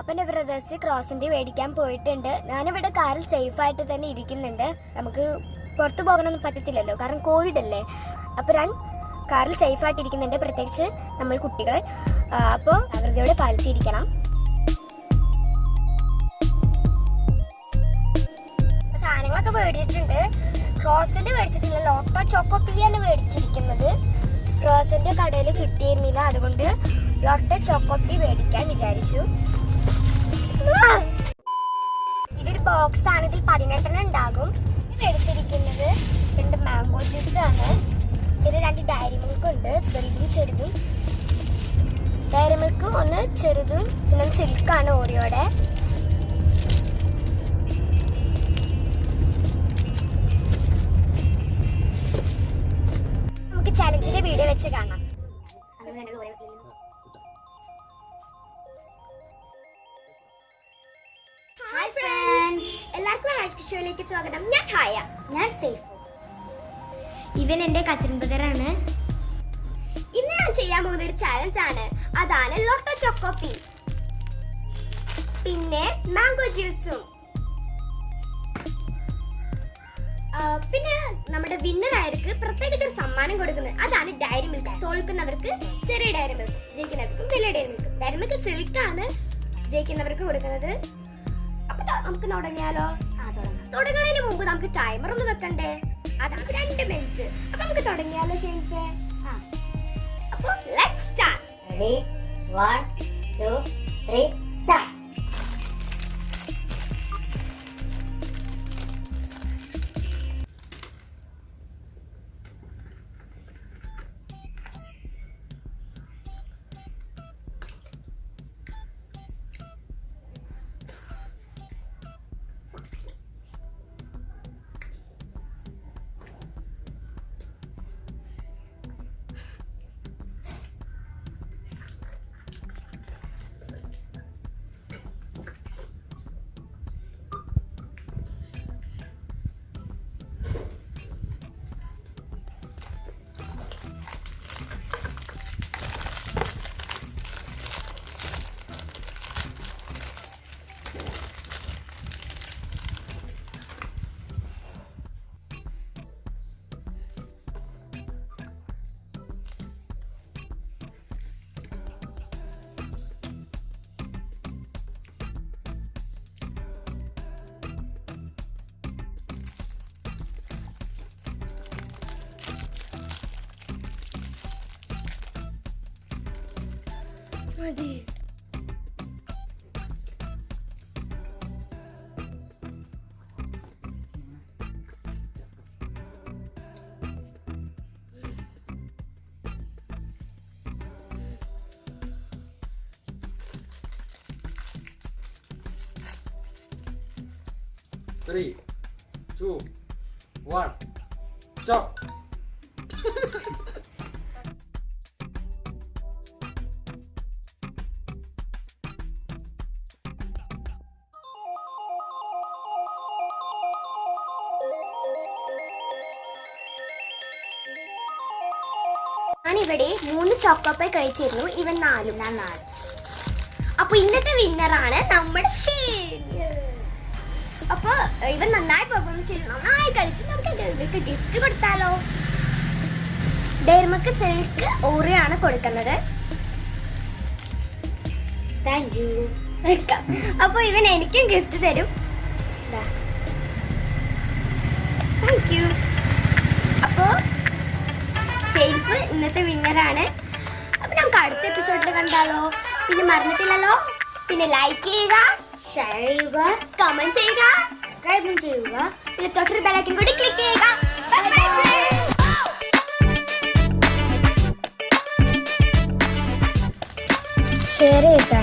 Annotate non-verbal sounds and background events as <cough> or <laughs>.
അപ്പൊ എന്റെ ബ്രദേഴ്സ് ക്രോസിന്റെ മേടിക്കാൻ പോയിട്ടുണ്ട്. ഞാനിവിടെ കാറിൽ സേഫ് ആയിട്ട് തന്നെ ഇരിക്കുന്നുണ്ട്. നമുക്ക് പുറത്തു പോകാനൊന്നും പറ്റത്തില്ലല്ലോ. കാരണം കോവിഡ് അല്ലേ? അപ്പൊ ഞാൻ കാറിൽ സേഫ് ആയിട്ട് ഇരിക്കുന്നുണ്ട്. പ്രത്യേകിച്ച് നമ്മൾ കുട്ടികൾ അപ്പോൾ ജാഗ്രതയോടെ പാലിച്ചിരിക്കണം. സാധനങ്ങളൊക്കെ മേടിച്ചിട്ടുണ്ട്. ക്രോസിന്റെ മേടിച്ചിട്ടില്ല. ലോട്ടോ ചോക്കോ പിയാണ് മേടിച്ചിരിക്കുന്നത്. ക്രോസിന്റെ കടയിൽ കിട്ടിയിരുന്നില്ല. അതുകൊണ്ട് ലോട്ടോ ചോക്കോ പി മേടിക്കാൻ വിചാരിച്ചു. ബോക്സ് ആണ് ഇതിൽ പതിനെട്ടെണ്ണം ഉണ്ടാകും. എടുത്തിരിക്കുന്നത് രണ്ട് മാംഗോ ജ്യൂസ് ആണ്. പിന്നെ രണ്ട് ഡയറി മിൽക്ക് ഉണ്ട്. വലുതും ചെറുതും. ഡയറി മിൽക്ക് ഒന്ന് ചെറുതും പിന്നെ സിൽക്കാണ് ഓറിയോടെ നമുക്ക് ചലഞ്ചിന്റെ വീഡിയോ വെച്ച് കാണാം. ഷോയിലേക്ക് സ്വാഗതം. ഞാൻ ഹായ. ഞാൻ സേഫ്. ഇവൻ എന്റെ കസിൻ ബ്രദറാണ് ഇന്ന് ഞാൻ ചെയ്യാൻ പോകുന്ന ഒരു ചാലഞ്ച് ആണ്. അതാണ് ലോട്ടോ ചോക്കോപ്പി പിന്നെ മാംഗോ ജ്യൂസും ആ, പിന്നെ നമ്മുടെ വിന്നർ ആയവർക്ക് പ്രത്യേകിച്ച് ഒരു സമ്മാനം കൊടുക്കുന്നത് അതാണ് ഡയറി മിൽക്ക് തോൽക്കുന്നവർക്ക് ചെറിയ ഡയറി മിൽക്ക് ജയിക്കുന്നവർക്കും വലിയ ഡയറി മിൽക്ക് ഡയറി മിൽക്ക് സിൽക്കാണ് ആണ് ജയിക്കുന്നവർക്ക് കൊടുക്കുന്നത്. അപ്പൊ നമുക്ക് തുടങ്ങിയാലോ? തുടങ്ങുന്നതിന് മുമ്പ് നമുക്ക് ടൈമർ ഒന്ന് വെക്കണ്ടേ? അതാണ് രണ്ട് മിനിറ്റ് അപ്പൊ നമുക്ക് തുടങ്ങിയാലോ ഷെയ്ൻസ് അപ്പൊ let start 1 2 3 Mati. Three, two, one, chop. <laughs> ഞാനിവിടെ മൂന്ന് ചോക്കോപ്പൈ കഴിച്ചിരുന്നു. ഇവൻ നാലും. ഞാൻ നാല്. അപ്പൊ ഇന്നത്തെ വിന്നറാണ് നമ്മുടെ ഷീൻ. അപ്പൊ ഇവൻ നന്നായി പെർഫോം ചെയ്തു. നന്നായി കളിച്ചു. നമുക്ക് ഇവർക്ക് ഗിഫ്റ്റ് കൊടുത്താലോ? ഡെയർമക്ക് സിൽക്ക് ഓറിയാണ് കൊടുക്കുന്നത്. താങ്ക് യു വെൽക്കം അപ്പൊ ഇവൻ എനിക്കും ഗിഫ്റ്റ് തരും. താങ്ക് യു അപ്പോ ഷെയ്ഫ് ഇന്നത്തെ വിന്നറാണ്. അപ്പം നമുക്ക് അടുത്ത എപ്പിസോഡിൽ കണ്ടാലോ. പിന്നെ മറന്നിട്ടില്ലല്ലോ? പിന്നെ ലൈക്ക് ചെയ്യുക ഷെയർ ചെയ്യുക കമന്റ് ചെയ്യുക സബ്സ്ക്രൈബും ചെയ്യുക. പിന്നെ തൊട്ടൊരു ബെലൈക്കൻ കൂടി ക്ലിക്ക് ചെയ്യുക. Friends. ഷെയർ ചെയ്താ